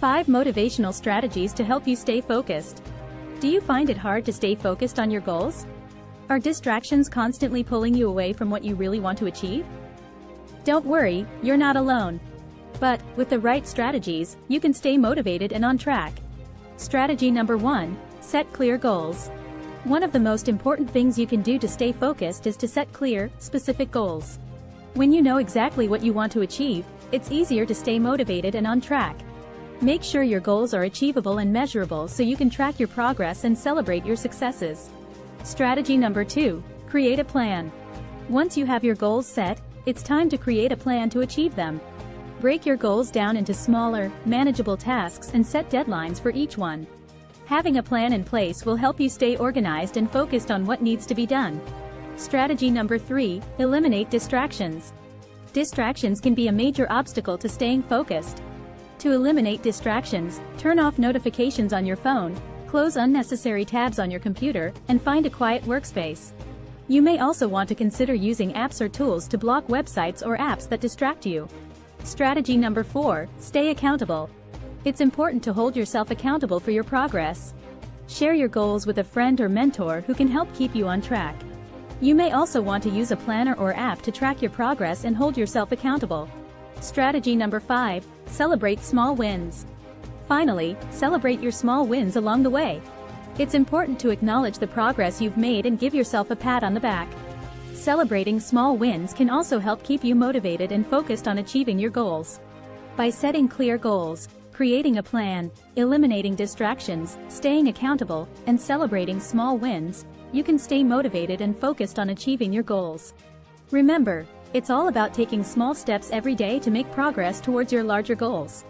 5 Motivational Strategies to help you stay focused. Do you find it hard to stay focused on your goals? Are distractions constantly pulling you away from what you really want to achieve? Don't worry, you're not alone. But, with the right strategies, you can stay motivated and on track. Strategy number 1. Set clear goals. One of the most important things you can do to stay focused is to set clear, specific goals. When you know exactly what you want to achieve, it's easier to stay motivated and on track. Make sure your goals are achievable and measurable so you can track your progress and celebrate your successes. Strategy number 2. Create a plan. Once you have your goals set, it's time to create a plan to achieve them. Break your goals down into smaller, manageable tasks and set deadlines for each one. Having a plan in place will help you stay organized and focused on what needs to be done. Strategy number 3. Eliminate distractions. Distractions can be a major obstacle to staying focused. To eliminate distractions, turn off notifications on your phone, close unnecessary tabs on your computer, and find a quiet workspace. You may also want to consider using apps or tools to block websites or apps that distract you. Strategy number 4. Stay accountable. It's important to hold yourself accountable for your progress. Share your goals with a friend or mentor who can help keep you on track. You may also want to use a planner or app to track your progress and hold yourself accountable. Strategy number 5. Celebrate small wins. Finally, celebrate your small wins along the way. It's important to acknowledge the progress you've made and give yourself a pat on the back. Celebrating small wins can also help keep you motivated and focused on achieving your goals. By setting clear goals, creating a plan, eliminating distractions, staying accountable, and celebrating small wins, you can stay motivated and focused on achieving your goals. Remember, it's all about taking small steps every day to make progress towards your larger goals.